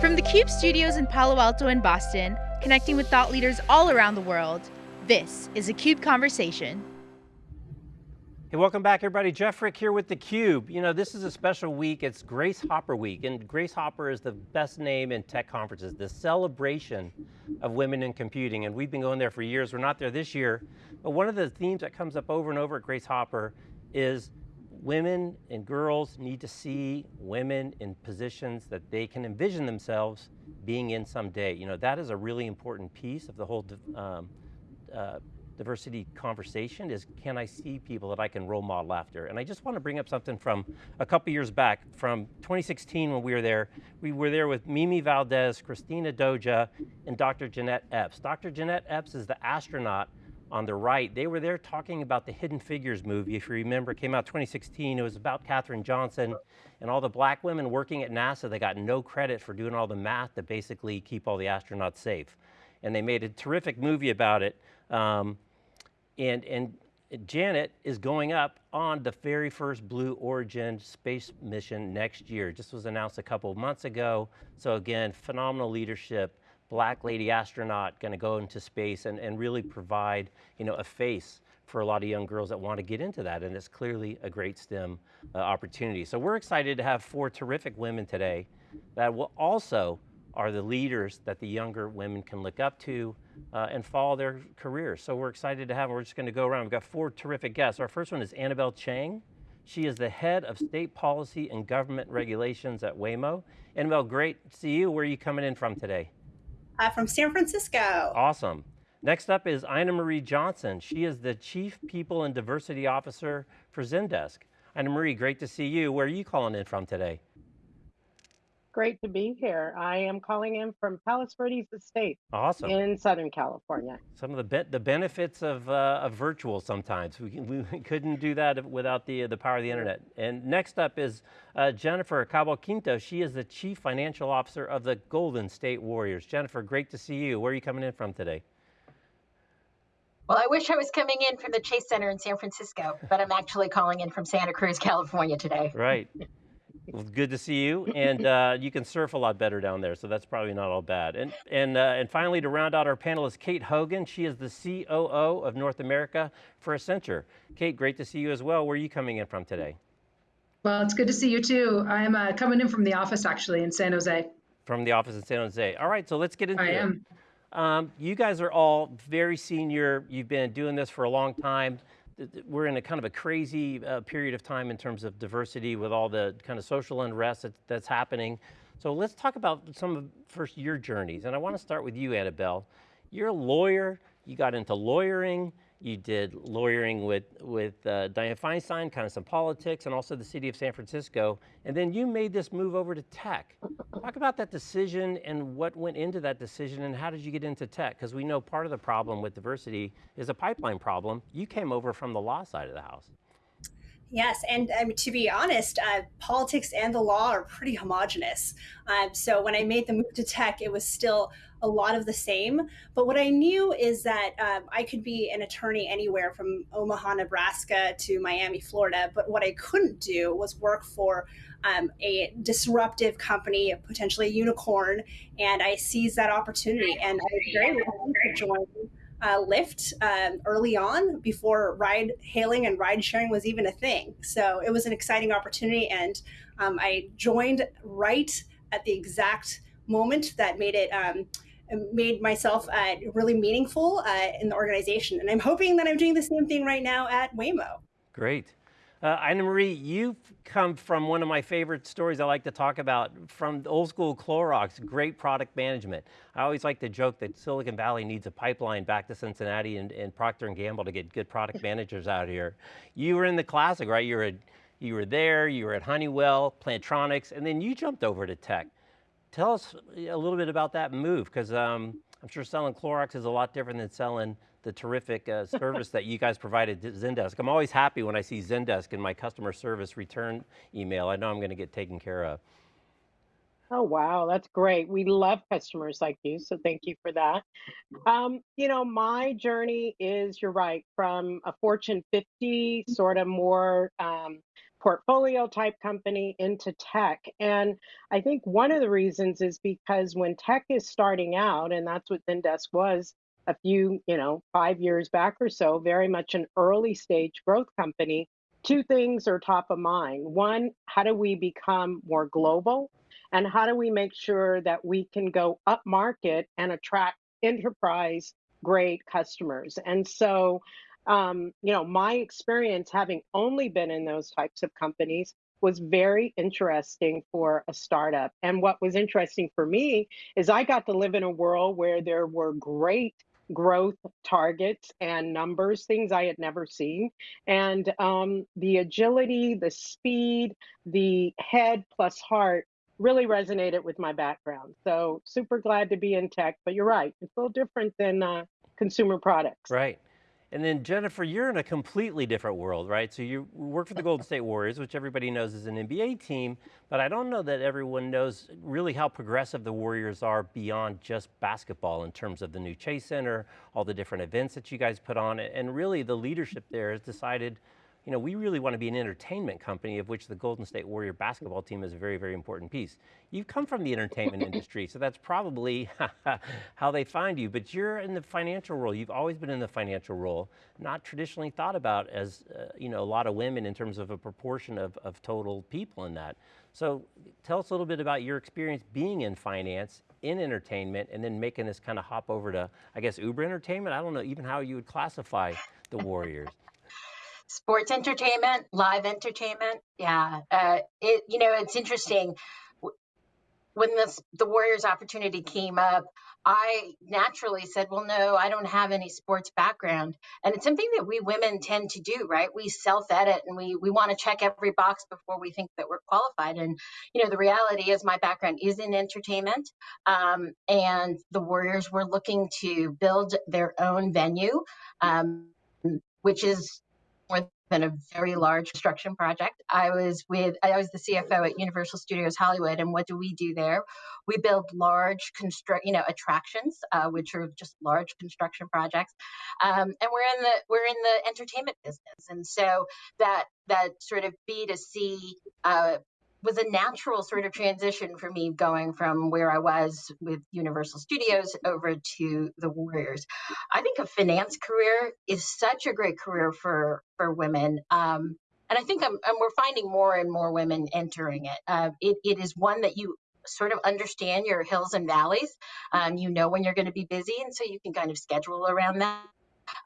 From the CUBE studios in Palo Alto and Boston, connecting with thought leaders all around the world, this is a CUBE Conversation. Hey, welcome back everybody. Jeff Frick here with theCUBE. You know, this is a special week, it's Grace Hopper Week, and Grace Hopper is the best name in tech conferences, the celebration of women in computing, and we've been going there for years. We're not there this year, but one of the themes that comes up over and over at Grace Hopper is women and girls need to see women in positions that they can envision themselves being in someday. You know, that is a really important piece of the whole um, uh, diversity conversation is can I see people that I can role model after? And I just want to bring up something from a couple years back, from 2016 when we were there. We were there with Mimi Valdez, Christina Doja, and Dr. Jeanette Epps. Dr. Jeanette Epps is the astronaut on the right. They were there talking about the Hidden Figures movie, if you remember, it came out 2016. It was about Katherine Johnson and all the black women working at NASA that got no credit for doing all the math to basically keep all the astronauts safe. And they made a terrific movie about it. Um, and, and Janet is going up on the very first Blue Origin space mission next year. Just was announced a couple of months ago. So again, phenomenal leadership black lady astronaut going to go into space and, and really provide you know, a face for a lot of young girls that want to get into that, and it's clearly a great STEM uh, opportunity. So we're excited to have four terrific women today that will also are the leaders that the younger women can look up to uh, and follow their careers. So we're excited to have them. We're just going to go around. We've got four terrific guests. Our first one is Annabelle Chang. She is the head of state policy and government regulations at Waymo. Annabelle, great to see you. Where are you coming in from today? Uh, from San Francisco. Awesome. Next up is Ina Marie Johnson. She is the Chief People and Diversity Officer for Zendesk. Ina Marie, great to see you. Where are you calling in from today? Great to be here. I am calling in from Palos Verdes Estate awesome. in Southern California. Some of the be the benefits of, uh, of virtual sometimes. We, we couldn't do that without the, the power of the internet. And next up is uh, Jennifer Cabalquinto. She is the Chief Financial Officer of the Golden State Warriors. Jennifer, great to see you. Where are you coming in from today? Well, I wish I was coming in from the Chase Center in San Francisco, but I'm actually calling in from Santa Cruz, California today. Right. Well, good to see you, and uh, you can surf a lot better down there, so that's probably not all bad. And and uh, and finally, to round out our panel is Kate Hogan. She is the COO of North America for Accenture. Kate, great to see you as well. Where are you coming in from today? Well, it's good to see you too. I'm uh, coming in from the office actually in San Jose. From the office in San Jose. All right, so let's get into I it. I am. Um, you guys are all very senior. You've been doing this for a long time we're in a kind of a crazy uh, period of time in terms of diversity with all the kind of social unrest that, that's happening. So let's talk about some of first your journeys. And I want to start with you, Annabelle. You're a lawyer, you got into lawyering, you did lawyering with, with uh, Dianne Feinstein, kind of some politics, and also the city of San Francisco. And then you made this move over to tech. Talk about that decision and what went into that decision and how did you get into tech? Because we know part of the problem with diversity is a pipeline problem. You came over from the law side of the house. Yes, and um, to be honest, uh, politics and the law are pretty homogenous. Um, so when I made the move to tech, it was still a lot of the same. But what I knew is that um, I could be an attorney anywhere from Omaha, Nebraska to Miami, Florida. But what I couldn't do was work for um, a disruptive company, potentially a unicorn. And I seized that opportunity, and I was very lucky to join uh, Lyft um, early on before ride hailing and ride sharing was even a thing. So it was an exciting opportunity, and um, I joined right at the exact moment that made it. Um, made myself uh, really meaningful uh, in the organization. And I'm hoping that I'm doing the same thing right now at Waymo. Great. Uh, Ina Marie, you've come from one of my favorite stories I like to talk about from old school Clorox, great product management. I always like to joke that Silicon Valley needs a pipeline back to Cincinnati and, and Procter & Gamble to get good product managers out here. You were in the classic, right? You were, you were there, you were at Honeywell, Plantronics, and then you jumped over to tech. Tell us a little bit about that move, because um, I'm sure selling Clorox is a lot different than selling the terrific uh, service that you guys provided Zendesk. I'm always happy when I see Zendesk in my customer service return email. I know I'm going to get taken care of. Oh, wow, that's great. We love customers like you, so thank you for that. Um, you know, my journey is, you're right, from a Fortune 50, sort of more um, portfolio type company into tech. And I think one of the reasons is because when tech is starting out, and that's what Zendesk was a few, you know, five years back or so, very much an early stage growth company, two things are top of mind. One, how do we become more global? And how do we make sure that we can go up market and attract enterprise grade customers? And so, um, you know, my experience having only been in those types of companies was very interesting for a startup. And what was interesting for me is I got to live in a world where there were great growth targets and numbers, things I had never seen. And um, the agility, the speed, the head plus heart really resonated with my background. So super glad to be in tech, but you're right, it's a little different than uh, consumer products. Right. And then Jennifer, you're in a completely different world, right? So you work for the Golden State Warriors, which everybody knows is an NBA team, but I don't know that everyone knows really how progressive the Warriors are beyond just basketball in terms of the new Chase Center, all the different events that you guys put on, and really the leadership there has decided you know, we really want to be an entertainment company of which the Golden State Warrior basketball team is a very, very important piece. You've come from the entertainment industry, so that's probably how they find you, but you're in the financial role. You've always been in the financial role, not traditionally thought about as, uh, you know, a lot of women in terms of a proportion of, of total people in that. So tell us a little bit about your experience being in finance, in entertainment, and then making this kind of hop over to, I guess, Uber Entertainment? I don't know even how you would classify the Warriors sports entertainment, live entertainment. Yeah, uh, it you know it's interesting when this the Warriors opportunity came up. I naturally said, well, no, I don't have any sports background. And it's something that we women tend to do, right? We self edit and we, we want to check every box before we think that we're qualified. And, you know, the reality is my background is in entertainment. Um, and the Warriors were looking to build their own venue, um, which is more than a very large construction project. I was with I was the CFO at Universal Studios Hollywood, and what do we do there? We build large construct, you know, attractions, uh, which are just large construction projects, um, and we're in the we're in the entertainment business, and so that that sort of B 2 C uh, was a natural sort of transition for me going from where I was with Universal Studios over to the Warriors. I think a finance career is such a great career for for women. Um, and I think I'm, we're finding more and more women entering it. Uh, it. It is one that you sort of understand your hills and valleys. Um, you know when you're going to be busy, and so you can kind of schedule around that.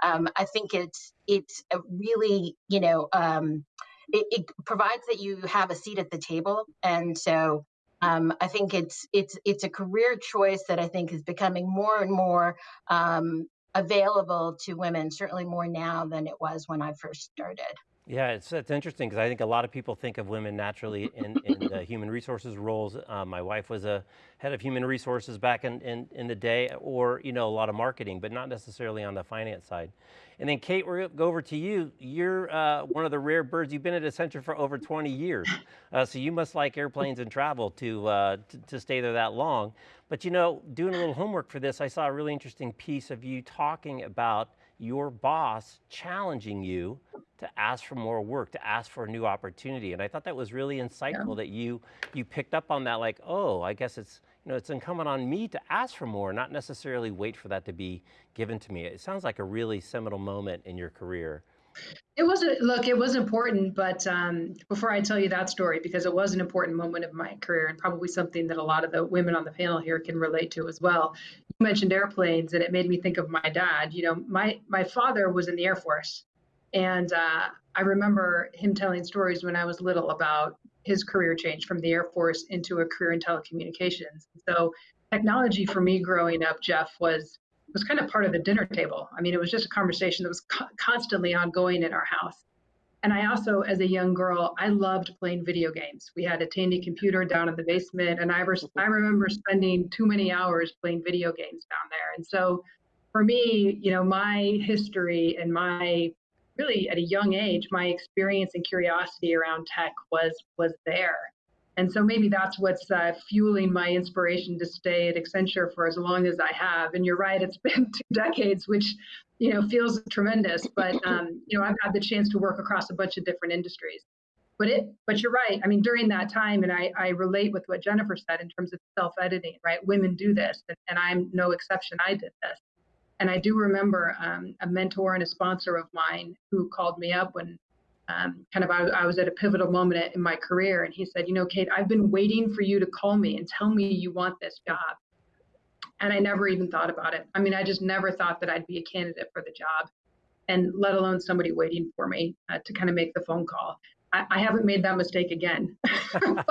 Um, I think it's it's a really you know um, it, it provides that you have a seat at the table, and so um, I think it's it's it's a career choice that I think is becoming more and more um, available to women. Certainly more now than it was when I first started. Yeah, it's, it's interesting because I think a lot of people think of women naturally in, in the human resources roles. Uh, my wife was a head of human resources back in, in, in, the day, or you know a lot of marketing, but not necessarily on the finance side. And then Kate, we're going to go over to you. You're uh, one of the rare birds. You've been at Accenture for over 20 years, uh, so you must like airplanes and travel to, uh, to, to stay there that long. But you know, doing a little homework for this, I saw a really interesting piece of you talking about your boss challenging you to ask for more work, to ask for a new opportunity. And I thought that was really insightful yeah. that you you picked up on that like, oh, I guess it's you know, it's incumbent on me to ask for more, not necessarily wait for that to be given to me. It sounds like a really seminal moment in your career. It wasn't, look, it was important, but um, before I tell you that story, because it was an important moment of my career and probably something that a lot of the women on the panel here can relate to as well. You mentioned airplanes, and it made me think of my dad. You know, my, my father was in the Air Force, and uh, I remember him telling stories when I was little about his career change from the Air Force into a career in telecommunications. So, technology for me growing up, Jeff, was was kind of part of the dinner table. I mean, it was just a conversation that was co- constantly ongoing in our house. And I also, as a young girl, I loved playing video games. We had a Tandy computer down in the basement, and I, I remember spending too many hours playing video games down there. And so, for me, you know, my history and my really at a young age, my experience and curiosity around tech was was there. And so maybe that's what's uh, fueling my inspiration to stay at Accenture for as long as I have. And you're right, it's been two decades, which you know feels tremendous. But um, you know, I've had the chance to work across a bunch of different industries. but it but you're right i mean during that time and i i relate with what jennifer said in terms of self-editing right women do this and, and i'm no exception i did this and i do remember um, a mentor and a sponsor of mine who called me up when um, kind of I, I was at a pivotal moment in my career and he said you know kate i've been waiting for you to call me and tell me you want this job and i never even thought about it i mean i just never thought that i'd be a candidate for the job and let alone somebody waiting for me uh, to kind of make the phone call I, I haven't made that mistake again, but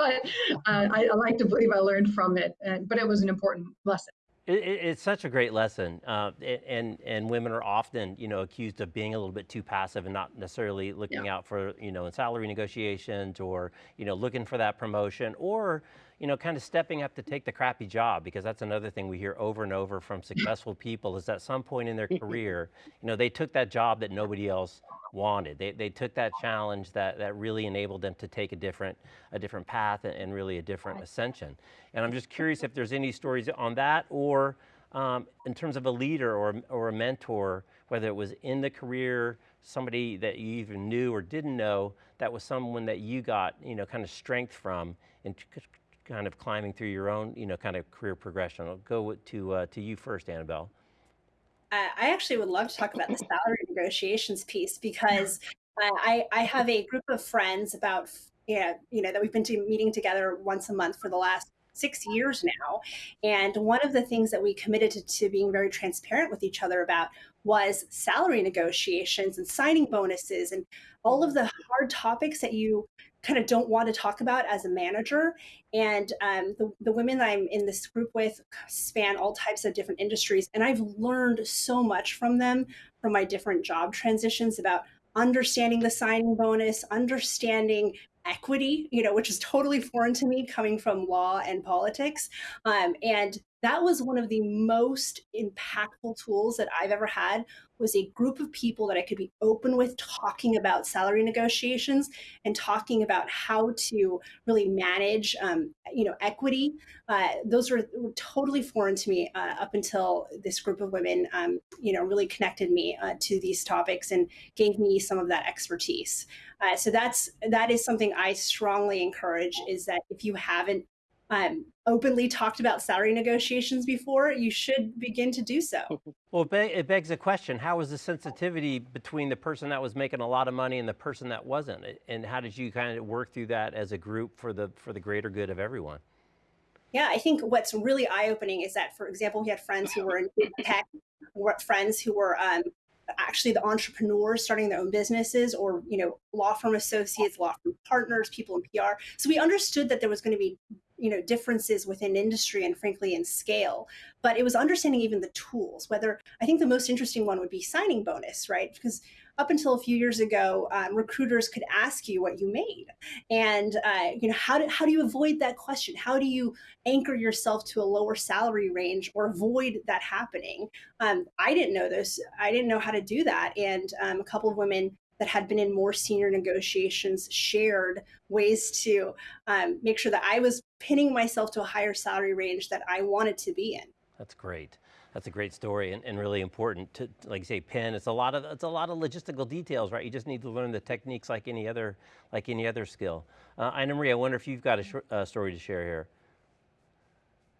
uh, I, I, like to believe I learned from it. But it was an important lesson. It, it, it's such a great lesson, uh, and and women are often, you know, accused of being a little bit too passive and not necessarily looking yeah. out for, you know, in salary negotiations or, you know, looking for that promotion or, you know, kind of stepping up to take the crappy job because that's another thing we hear over and over from successful people is at some point in their career, you know, they took that job that nobody else wanted. They, they took that challenge that, that really enabled them to take a different, a different path and really a different ascension. And I'm just curious if there's any stories on that or um, in terms of a leader or, or a mentor, whether it was in the career, somebody that you even knew or didn't know, that was someone that you got, you know, kind of strength from in kind of climbing through your own, you know, kind of career progression. I'll go to, uh, to you first, Annabelle. I actually would love to talk about the salary negotiations piece because I, I have a group of friends about yeah, you know, that we've been to meeting together once a month for the last six years now. And one of the things that we committed to, to, being very transparent with each other about was salary negotiations and signing bonuses and all of the hard topics that you kind of don't want to talk about as a manager. And um, the, the women I'm in this group with span all types of different industries. And I've learned so much from them from my different job transitions about understanding the signing bonus, understanding equity, you know, which is totally foreign to me coming from law and politics. Um, and that was one of the most impactful tools that I've ever had was a group of people that I could be open with talking about salary negotiations and talking about how to really manage, um, you know, equity. Uh, those were, were, totally foreign to me uh, up until this group of women, um, you know, really connected me uh, to these topics and gave me some of that expertise. Uh, so that's that is something I strongly encourage is that if you haven't um, openly talked about salary negotiations before, you should begin to do so. Well, it begs a question. How was the sensitivity between the person that was making a lot of money and the person that wasn't? And how did you kind of work through that as a group for the, for the greater good of everyone? Yeah, I think what's really eye-opening is that, for example, we had friends who were in tech, friends who were um, actually the entrepreneurs starting their own businesses or you know law firm associates law firm partners people in pr so we understood that there was going to be you know differences within industry and frankly in scale but it was understanding even the tools whether i think the most interesting one would be signing bonus right? Because up until a few years ago um, recruiters could ask you what you made and uh, you know how do, how do you avoid that question? How do you anchor yourself to a lower salary range or avoid that happening? Um, i didn't know this. I didn't know how to do that. And um, a couple of women that had been in more senior negotiations shared ways to um, make sure that I was pinning myself to a higher salary range that I wanted to be in. That's great. That's a great story and, and really important to, like you say, pin. It's a lot of it's a lot of logistical details, right? You just need to learn the techniques like any other like any other skill. Uh, Ina Marie, I wonder if you've got a uh, story to share here.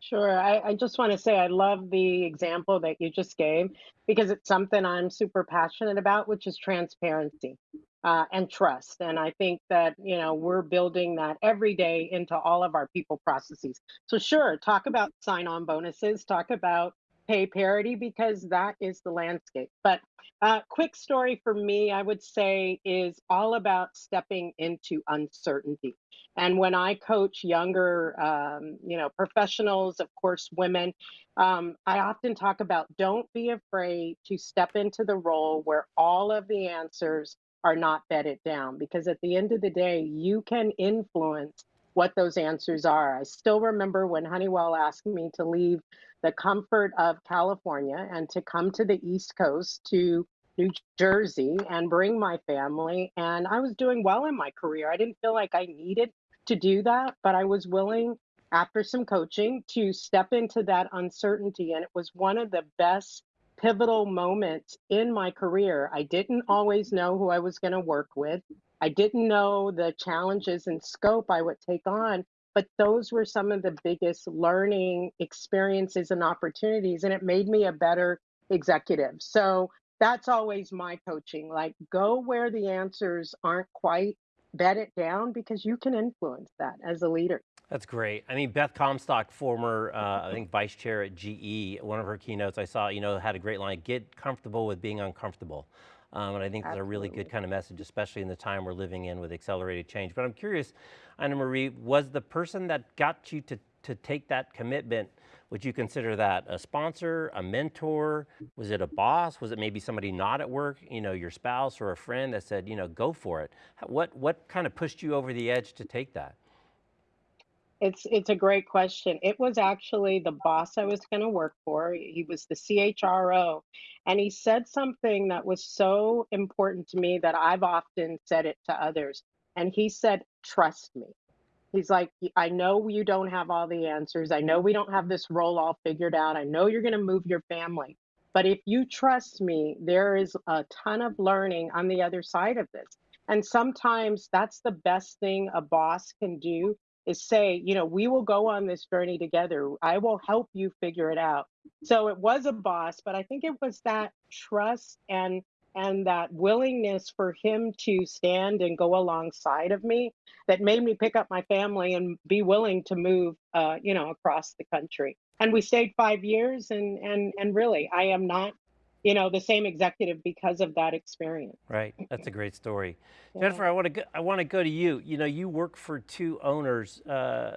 Sure. I, I just want to say I love the example that you just gave because it's something I'm super passionate about, which is transparency uh, and trust. And I think that, you know, we're building that every day into all of our people processes. So, sure, talk about sign on bonuses, talk about pay parity because that is the landscape. But uh, quick story for me, I would say, is all about stepping into uncertainty. And when I coach younger, um, you know, professionals, of course, women, um, I often talk about don't be afraid to step into the role where all of the answers are not bedded down, because at the end of the day, you can influence what those answers are. I still remember when Honeywell asked me to leave the comfort of California and to come to the East Coast to New Jersey and bring my family. And I was doing well in my career. I didn't feel like I needed to do that, but I was willing, after some coaching, to step into that uncertainty. And it was one of the best pivotal moments in my career. I didn't always know who I was going to work with. I didn't know the challenges and scope I would take on, but those were some of the biggest learning experiences and opportunities, and it made me a better executive. So that's always my coaching like, go where the answers aren't quite, bed it down because you can influence that as a leader. That's great. I mean, Beth Comstock, former, uh, I think, vice chair at GE, one of her keynotes I saw, you know, had a great line, get comfortable with being uncomfortable. Um, and I think that's a really good kind of message, especially in the time we're living in with accelerated change. But I'm curious, Anna Marie, was the person that got you to, to take that commitment, would you consider that a sponsor, a mentor? Was it a boss? Was it maybe somebody not at work, you know, your spouse or a friend that said, you know, go for it? What, what kind of pushed you over the edge to take that? It's it's a great question. It was actually the boss I was going to work for. He was the CHRO, and he said something that was so important to me that I've often said it to others. And he said, "Trust me." He's like, "I know you don't have all the answers. I know we don't have this role all figured out. I know you're going to move your family, but if you trust me, there is a ton of learning on the other side of this." And sometimes that's the best thing a boss can do is say, you know, we will go on this journey together. I will help you figure it out. So it was a boss, but I think it was that trust and and that willingness for him to stand and go alongside of me that made me pick up my family and be willing to move uh, you know across the country and we stayed five years and and and really i am not you know, the same executive because of that experience. Right, that's a great story. Yeah. Jennifer, I want to go, I want to go to you. You know, you work for two owners uh,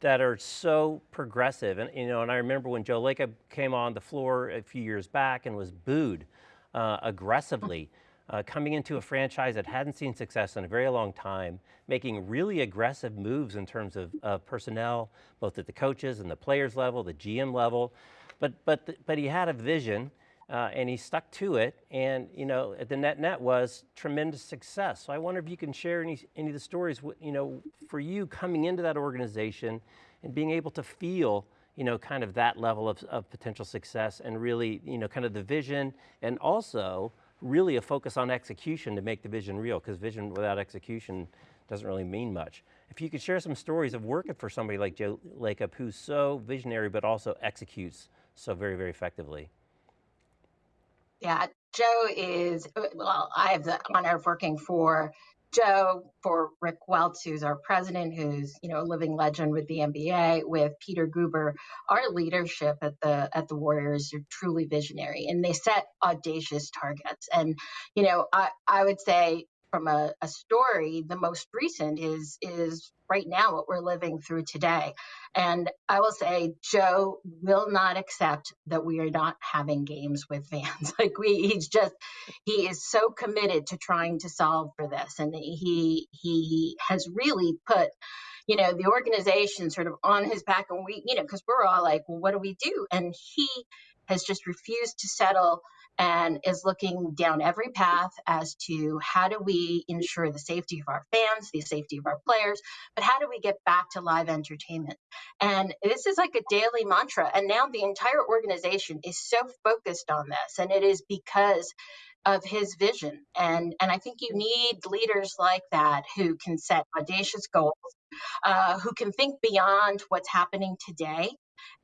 that are so progressive, and you know, and I remember when Joe Lacob came on the floor a few years back and was booed uh, aggressively. Uh, coming into a franchise that hadn't seen success in a very long time, making really aggressive moves in terms of, of personnel, both at the coaches and the players level, the GM level, but but but he had a vision uh, and he stuck to it. And you know, the net net was tremendous success. So I wonder if you can share any any of the stories, you know, for you coming into that organization and being able to feel, you know, kind of that level of, of potential success and really, you know, kind of the vision and also really a focus on execution to make the vision real because vision without execution doesn't really mean much. If you could share some stories of working for somebody like Joe Lacob who's so visionary but also executes so very, very effectively. Yeah, Joe is, uh, well, I have the honor of working for Joe, for Rick Welts, who's our president, who's you know a living legend with the NBA, with Peter Guber. Our leadership at the at the Warriors are truly visionary, and they set audacious targets. And you know, I I would say from a, a story, the most recent is is right now what we're living through today. And I will say, Joe will not accept that we are not having games with fans. like we, he's just, he is so committed to trying to solve for this, and he he has really put you know the organization sort of on his back and we you know because we're all like well what do we do and he has just refused to settle and is looking down every path as to how do we ensure the safety of our fans, the safety of our players, but how do we get back to live entertainment? And this is like a daily mantra. And now the entire organization is so focused on this. And it is because of his vision. And, and I think you need leaders like that who can set audacious goals, uh, who can think beyond what's happening today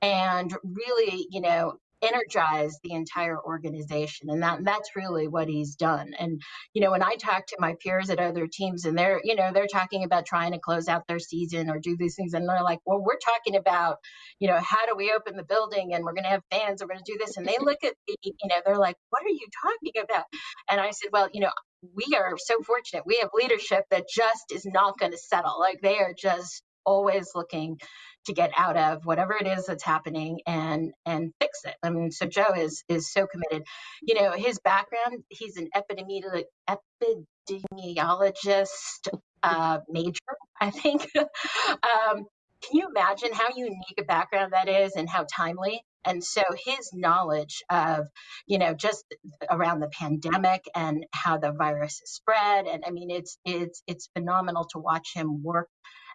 and really, you know, energize the entire organization and that that's really what he's done and you know when i talk to my peers at other teams and they're you know they're talking about trying to close out their season or do these things and they're like well we're talking about you know how do we open the building and we're going to have fans we're going to do this and they look at me you know they're like what are you talking about? And i said well you know we are so fortunate. We have leadership that just is not going to settle. Like they are just always looking to get out of whatever it is that's happening and and fix it. I mean, so Joe is is so committed. You know, his background, he's an epidemiologist uh, major, I think. um, can you imagine how unique a background that is and how timely? And so his knowledge of, you know, just around the pandemic and how the virus is spread, and I mean, it's it's it's phenomenal to watch him work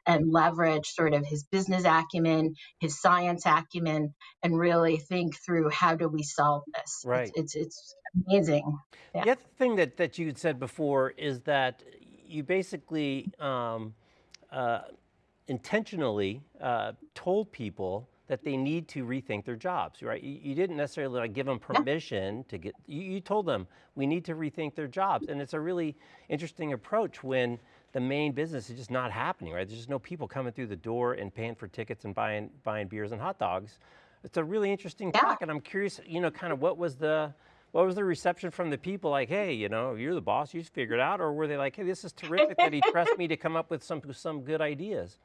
and leverage sort of his business acumen, his science acumen, and really think through how do we solve this. Right. It's it's, it's amazing. Yeah. The other thing that, that you had said before is that you basically um, uh, intentionally uh, told people that they need to rethink their jobs, right? You, you didn't necessarily like give them permission yeah. to get, you, you, told them we need to rethink their jobs. And it's a really interesting approach when the main business is just not happening, right? There's just no people coming through the door and paying for tickets and buying, buying beers and hot dogs. It's a really interesting yeah. talk and I'm curious, you know, kind of what was the, what was the reception from the people like, hey, you know, you're the boss, you figured it out, or were they like, hey, this is terrific that he trusts me to come up with some, some good ideas?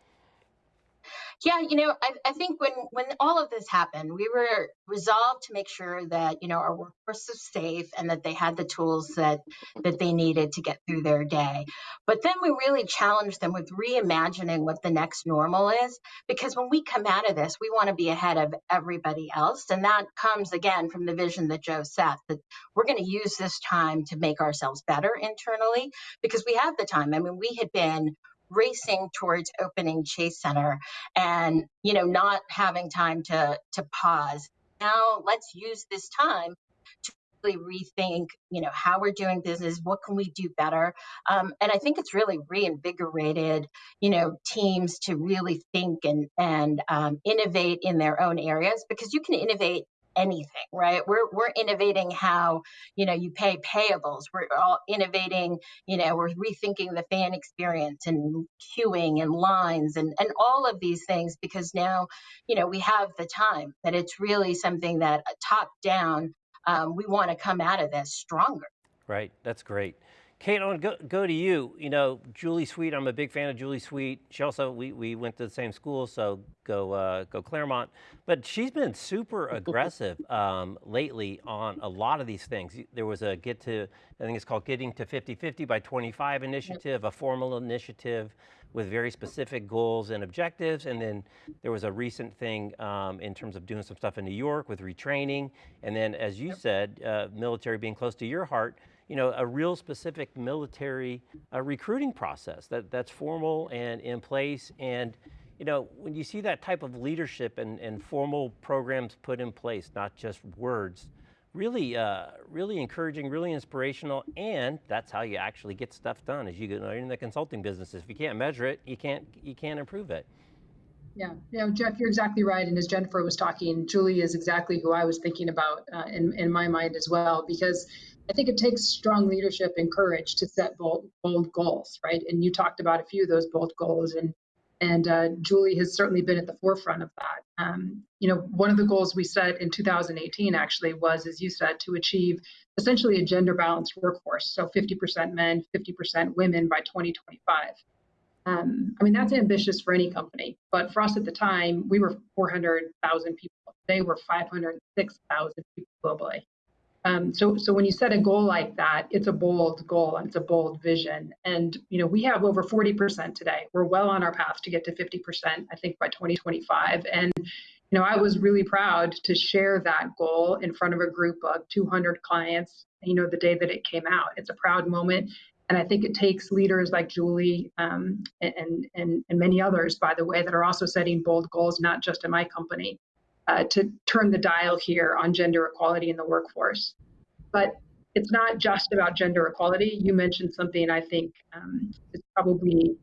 Yeah, you know, I, I think when when all of this happened, we were resolved to make sure that you know our workforce was safe and that they had the tools that that they needed to get through their day. But then we really challenged them with reimagining what the next normal is, because when we come out of this, we want to be ahead of everybody else, and that comes again from the vision that Joe set that we're going to use this time to make ourselves better internally because we have the time. I mean, we had been racing towards opening Chase Center and you know not having time to to pause. Now let's use this time to really rethink you know how we're doing business what can we do better um, and i think it's really reinvigorated you know teams to really think and and um, innovate in their own areas because you can innovate anything, right? We're we're innovating how you know you pay payables. We're all innovating. You know, we're rethinking the fan experience and queuing and lines and and all of these things because now you know we have the time. That it's really something that uh, top down um, we want to come out of this stronger. Right. That's great. Kate, I want to go, go to you. You know, Julie Sweet, I'm a big fan of Julie Sweet. She also, we, we went to the same school, so go, uh, go Claremont. But she's been super aggressive um, lately on a lot of these things. There was a get to, I think it's called Getting to 50-50 by 25 initiative, a formal initiative with very specific goals and objectives. And then there was a recent thing um, in terms of doing some stuff in New York with retraining. And then, as you said, uh, military being close to your heart, you know, a real specific military uh, recruiting process that, that's formal and in place. And, you know, when you see that type of leadership and, and formal programs put in place, not just words, really, uh, really encouraging, really inspirational, and that's how you actually get stuff done as you get in the consulting business. If you can't measure it, you can't, you can't improve it. Yeah, you know, Jeff, you're exactly right. And as Jennifer was talking, Julie is exactly who I was thinking about uh, in, in my mind as well, because I think it takes strong leadership and courage to set bold, bold goals, right? And you talked about a few of those bold goals, and and uh, Julie has certainly been at the forefront of that. Um, you know, one of the goals we set in 2018 actually was, as you said, to achieve essentially a gender balanced workforce, so 50% men, 50% women by 2025. Um, I mean, that's ambitious for any company, but for us at the time, we were 400,000 people. They were 506,000 people globally. Um, so, so when you set a goal like that, it's a bold goal and it's a bold vision. And you know, we have over 40% today. We're well on our path to get to 50%, I think, by 2025. And you know, I was really proud to share that goal in front of a group of 200 clients. You know, the day that it came out, it's a proud moment. And I think it takes leaders like Julie um, and, and, and many others, by the way, that are also setting bold goals, not just in my company, uh, to turn the dial here on gender equality in the workforce. But it's not just about gender equality. You mentioned something I think um, is probably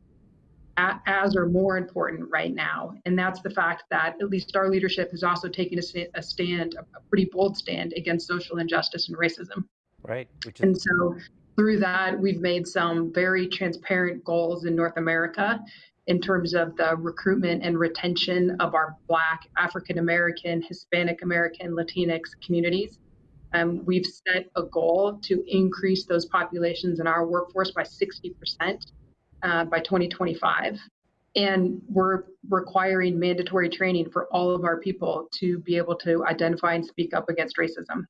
a, as or more important right now, and that's the fact that at least our leadership has also taken a, a stand, a pretty bold stand against social injustice and racism. Right. Is- and so through that, we've made some very transparent goals in North America in terms of the recruitment and retention of our Black, African American, Hispanic American, Latinx communities. Um, we've set a goal to increase those populations in our workforce by 60% uh, by 2025. And we're requiring mandatory training for all of our people to be able to identify and speak up against racism.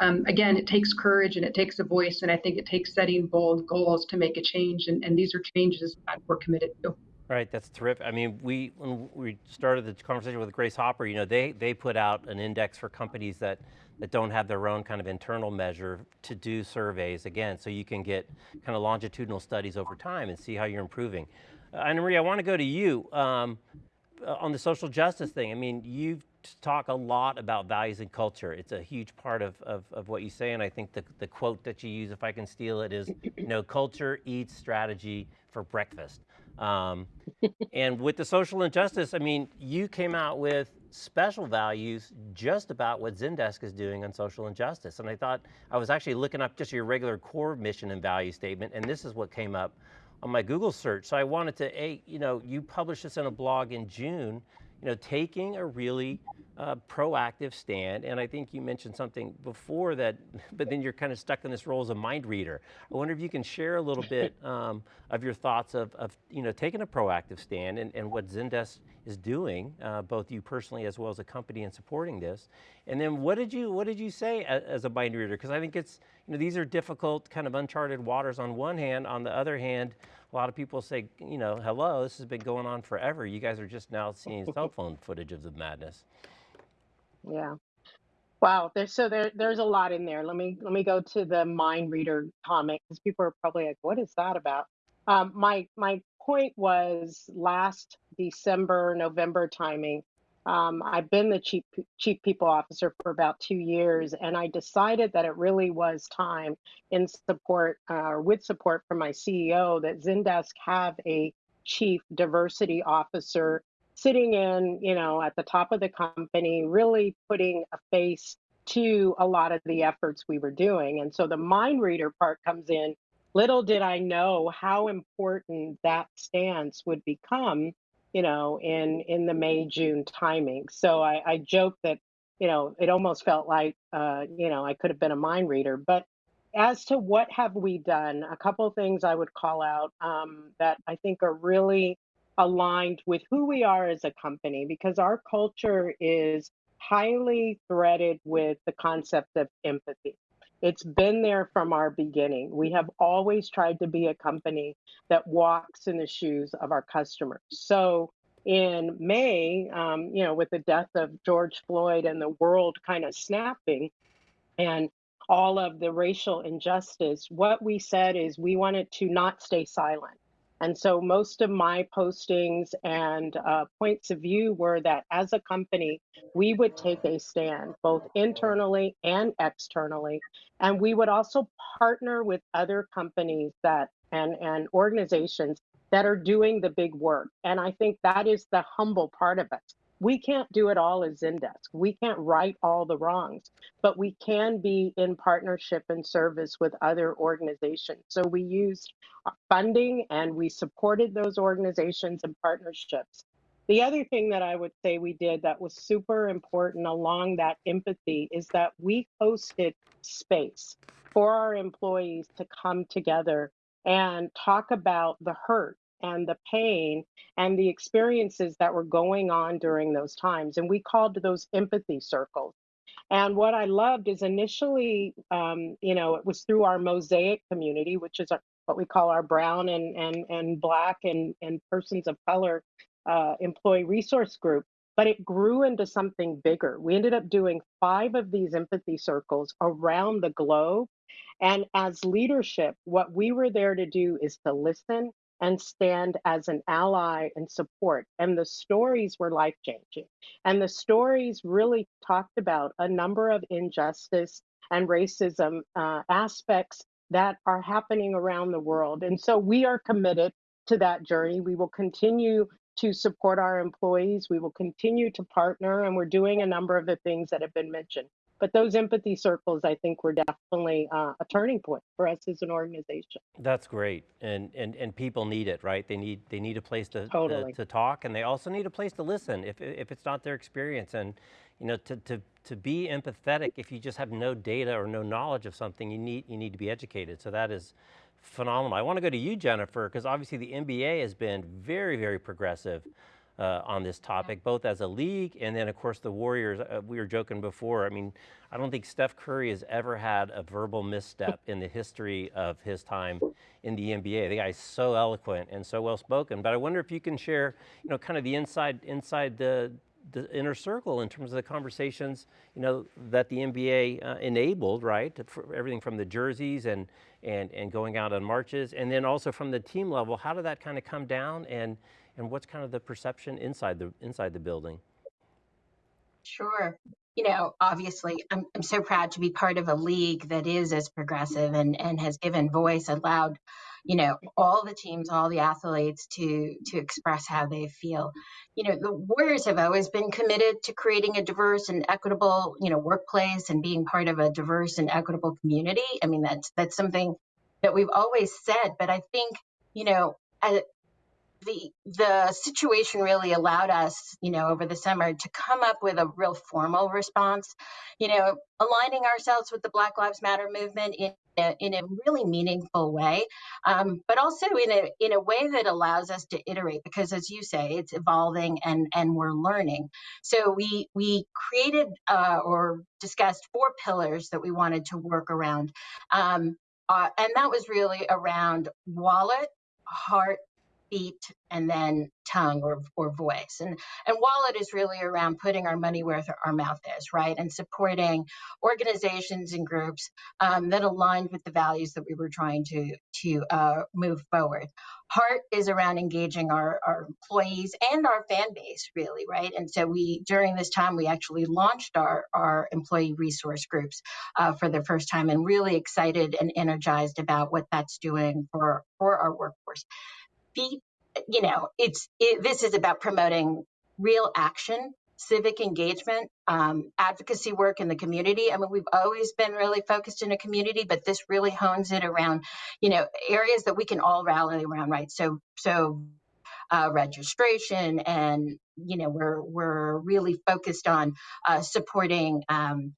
Um, again, it takes courage and it takes a voice, and I think it takes setting bold goals to make a change. And, and these are changes that we're committed to. Right, that's terrific. I mean, we when we started the conversation with Grace Hopper, you know, they they put out an index for companies that that don't have their own kind of internal measure to do surveys again, so you can get kind of longitudinal studies over time and see how you're improving. Uh, Anna Marie, I want to go to you um, uh, on the social justice thing. I mean, you've talk a lot about values and culture. It's a huge part of, of, of, what you say, and I think the, the quote that you use, if I can steal it, is, you know, culture eats strategy for breakfast. Um, and with the social injustice, I mean, you came out with special values just about what Zendesk is doing on social injustice. And I thought, I was actually looking up just your regular core mission and value statement, and this is what came up on my Google search. So I wanted to, a, you know, you published this in a blog in June, you know, taking a really uh, proactive stand, and I think you mentioned something before that, but then you're kind of stuck in this role as a mind reader. I wonder if you can share a little bit um, of your thoughts of, of, you know, taking a proactive stand and, and what Zendesk is doing, uh, both you personally as well as a company in supporting this. And then what did you, what did you say as, as a mind reader? Because I think it's, you know, these are difficult kind of uncharted waters on one hand, on the other hand, a lot of people say, you know, hello, this has been going on forever. You guys are just now seeing cell phone footage of the madness. Yeah. Wow. There's so there there's a lot in there. Let me let me go to the mind reader comment because people are probably like, what is that about? Um, my my point was last December, November timing. Um, I've been the chief chief people officer for about two years, and I decided that it really was time, in support uh, or with support from my CEO, that Zendesk have a chief diversity officer sitting in, you know, at the top of the company, really putting a face to a lot of the efforts we were doing. And so the mind reader part comes in. Little did I know how important that stance would become, you know, in in the May June timing. So I, I joke that, you know, it almost felt like, uh, you know, I could have been a mind reader. But as to what have we done, a couple of things I would call out um, that I think are really aligned with who we are as a company because our culture is highly threaded with the concept of empathy. It's been there from our beginning. We have always tried to be a company that walks in the shoes of our customers. So in May, um, you know, with the death of George Floyd and the world kind of snapping and all of the racial injustice, what we said is we wanted to not stay silent. And so most of my postings and uh, points of view were that as a company, we would take a stand both internally and externally. And we would also partner with other companies that and, and organizations that are doing the big work. And I think that is the humble part of us we can't do it all as Zendesk. We can't right all the wrongs, but we can be in partnership and service with other organizations. So we used funding and we supported those organizations and partnerships. The other thing that I would say we did that was super important along that empathy is that we hosted space for our employees to come together and talk about the hurt and the pain and the experiences that were going on during those times. And we called those empathy circles. And what I loved is initially, um, you know, it was through our mosaic community, which is our, what we call our brown and and and black and and persons of color uh, employee resource group. But it grew into something bigger. We ended up doing five of these empathy circles around the globe. And as leadership, what we were there to do is to listen and stand as an ally and support. And the stories were life changing. And the stories really talked about a number of injustice and racism uh, aspects that are happening around the world. And so we are committed to that journey. We will continue to support our employees. We will continue to partner, and we're doing a number of the things that have been mentioned. But those empathy circles, I think, were definitely uh, a turning point for us as an organization. That's great, and and and people need it, right? They need they need a place to totally. to, to, talk, and they also need a place to listen if if it's not their experience, and you know to to to be empathetic. If you just have no data or no knowledge of something, you need you need to be educated. So that is phenomenal. I want to go to you, Jennifer, because obviously the NBA has been very very progressive uh, on this topic, both as a league and then of course the Warriors, uh, we were joking before, I mean, I don't think Steph Curry has ever had a verbal misstep in the history of his time in the NBA. The guy's so eloquent and so well spoken, but I wonder if you can share, you know, kind of the inside, inside the, the inner circle in terms of the conversations, you know, that the NBA uh, enabled, right? For everything from the jerseys and, and, and going out on marches, and then also from the team level, how did that kind of come down and, and what's kind of the perception inside the, inside the building? Sure. You know, obviously, I'm, I'm so proud to be part of a league that is as progressive and, and has given voice, allowed, you know, all the teams, all the athletes to to express how they feel. You know, the Warriors have always been committed to creating a diverse and equitable, you know, workplace and being part of a diverse and equitable community. I mean, that's that's something that we've always said, but I think, you know, the the situation really allowed us, you know, over the summer to come up with a real formal response, you know, aligning ourselves with the Black Lives Matter movement in a, in a really meaningful way, um, but also in a in a way that allows us to iterate because, as you say, it's evolving and and we're learning. So we we created uh, or discussed four pillars that we wanted to work around. Um, uh, and that was really around wallet, heart, feet and then tongue or, or voice. And, and wallet is really around putting our money where our mouth is, right? And supporting organizations and groups um, that aligned with the values that we were trying to, to uh, move forward. Heart is around engaging our, our employees and our fan base, really, right? And so we, during this time, we actually launched our, our employee resource groups uh, for the first time and really excited and energized about what that's doing for, for our workforce be, you know, it's it, this is about promoting real action, civic engagement, um, advocacy work in the community. I mean, we've always been really focused in a community, but this really hones it around, you know, areas that we can all rally around, right? So, so uh, registration, and you know, we're we're really focused on uh, supporting um,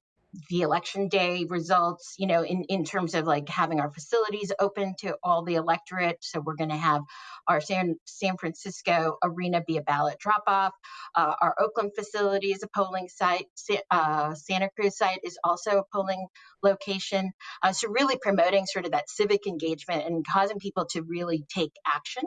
the election day results, you know, in, in terms of like having our facilities open to all the electorate. So we're going to have our San, San Francisco arena be a ballot drop off. Uh, our Oakland facility is a polling site. Uh, Santa Cruz site is also a polling location. Uh, so really promoting sort of that civic engagement and causing people to really take action.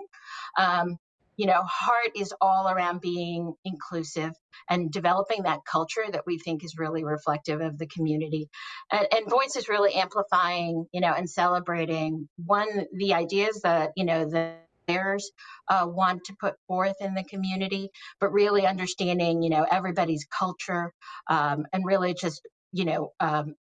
Um, you know, heart is all around being inclusive and developing that culture that we think is really reflective of the community. And, and voice is really amplifying, you know, and celebrating one, the ideas that, you know, the players uh, want to put forth in the community, but really understanding, you know, everybody's culture um, and really just, you know, um,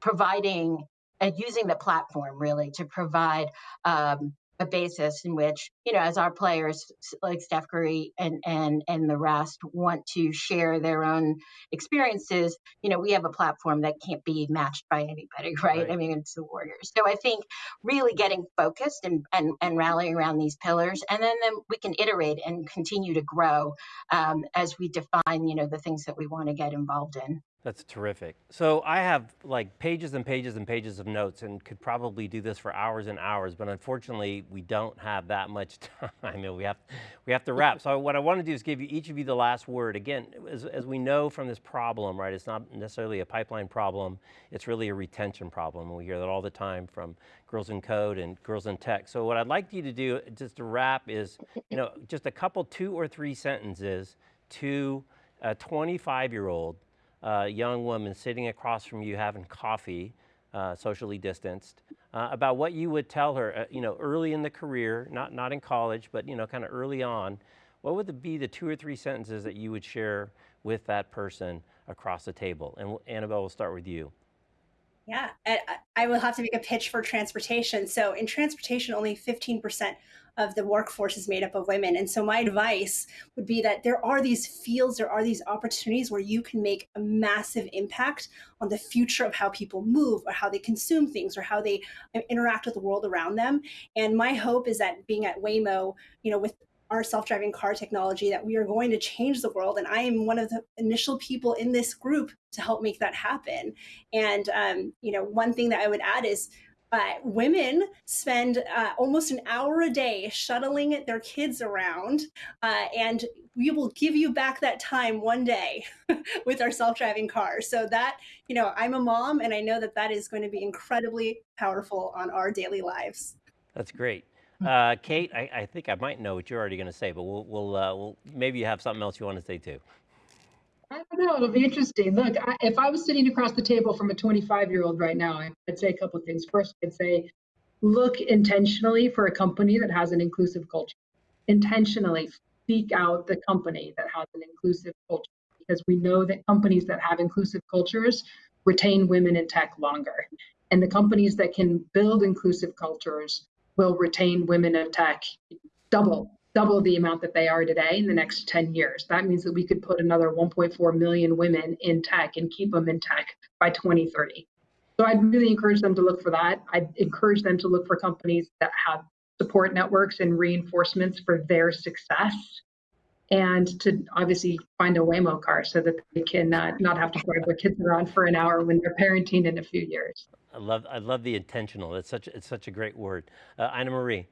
providing and using the platform really to provide um, a basis in which you know as our players like Steph Curry and and and the rest want to share their own experiences you know we have a platform that can't be matched by anybody right, right. I mean it's the Warriors. So I think really getting focused and and, and rallying around these pillars and then then we can iterate and continue to grow um, as we define you know the things that we want to get involved in that's terrific. So I have like pages and pages and pages of notes and could probably do this for hours and hours, but unfortunately we don't have that much time and we have, we have to wrap. So what I want to do is give you each of you the last word. Again, as, as we know from this problem, right, it's not necessarily a pipeline problem, it's really a retention problem. We hear that all the time from Girls in Code and Girls in Tech. So what I'd like you to do, just to wrap is, you know, just a couple two or three sentences to a 25 year old uh, young woman sitting across from you having coffee, uh, socially distanced, uh, about what you would tell her, uh, you know, early in the career, not, not in college, but, you know, kind of early on, what would be the two or three sentences that you would share with that person across the table? And Annabelle, we'll start with you. Yeah, I will have to make a pitch for transportation. So in transportation, only 15% of the workforce is made up of women. And so my advice would be that there are these fields, there are these opportunities where you can make a massive impact on the future of how people move or how they consume things or how they interact with the world around them. And my hope is that being at Waymo, you know, with our self-driving car technology that we are going to change the world and i am one of the initial people in this group to help make that happen and um, you know one thing that i would add is uh, women spend uh, almost an hour a day shuttling their kids around, uh, and we will give you back that time one day with our self-driving cars. So that, you know, I'm a mom, and I know that that is going to be incredibly powerful on our daily lives. That's great. Uh, Kate, I, I, think I might know what you're already going to say, but we'll, we'll, uh, we'll, maybe you have something else you want to say too. I don't know. It'll be interesting. Look, I, if I was sitting across the table from a 25 year old right now, I'd say a couple of things. First, I'd say look intentionally for a company that has an inclusive culture. Intentionally seek out the company that has an inclusive culture because we know that companies that have inclusive cultures retain women in tech longer. And the companies that can build inclusive cultures will retain women in tech double double the amount that they are today in the next 10 years. That means that we could put another 1.4 million women in tech and keep them in tech by 2030. So I'd really encourage them to look for that. I'd encourage them to look for companies that have support networks and reinforcements for their success and to obviously find a Waymo car so that they can uh, not have to drive their kids around for an hour when they're parenting in a few years. I love, I love the intentional. It's such, it's such a great word. Uh, Anna Marie.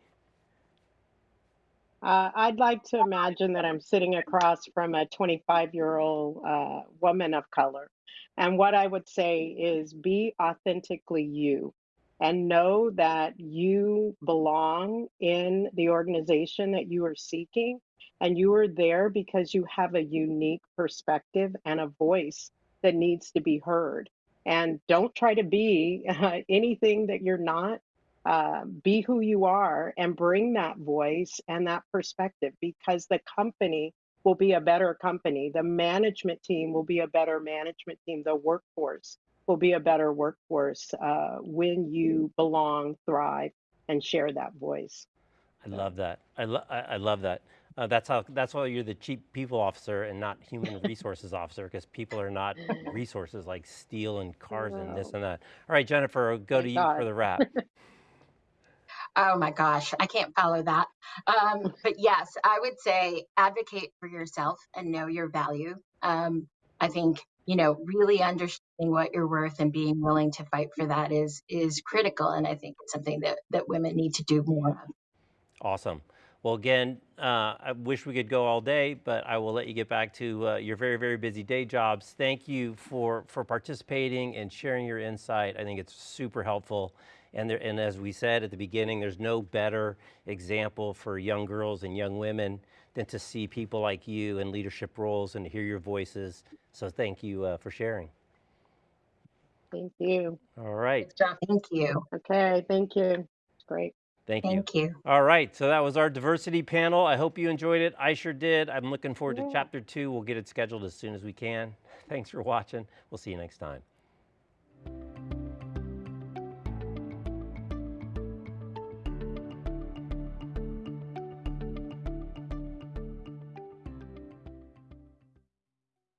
Uh, I'd like to imagine that I'm sitting across from a 25 year old uh, woman of color. And what I would say is be authentically you and know that you belong in the organization that you are seeking. And you are there because you have a unique perspective and a voice that needs to be heard. And don't try to be uh, anything that you're not uh, be who you are and bring that voice and that perspective because the company will be a better company. The management team will be a better management team. The workforce will be a better workforce uh, when you belong, thrive, and share that voice. I love that. I, lo I, I love that. Uh, that's how. That's why you're the chief people officer and not human resources officer, because people are not resources like steel and cars and this and that. All right, Jennifer, go Thank to you God. for the wrap. Oh my gosh, I can't follow that. Um, but yes, I would say advocate for yourself and know your value. Um, I think you know really understanding what you're worth and being willing to fight for that is is critical, and I think it's something that that women need to do more of. Awesome. Well, again, uh, I wish we could go all day, but I will let you get back to uh, your very, very busy day jobs. Thank you for, for participating and sharing your insight. I think it's super helpful. And, there, and as we said at the beginning, there's no better example for young girls and young women than to see people like you in leadership roles and to hear your voices. So thank you uh, for sharing. Thank you. All right. Thanks, Thank you. Okay, thank you. Great. Thank you. Thank you. All right, so that was our diversity panel. I hope you enjoyed it. I sure did. I'm looking forward to chapter two. We'll get it scheduled as soon as we can. Thanks for watching. We'll see you next time.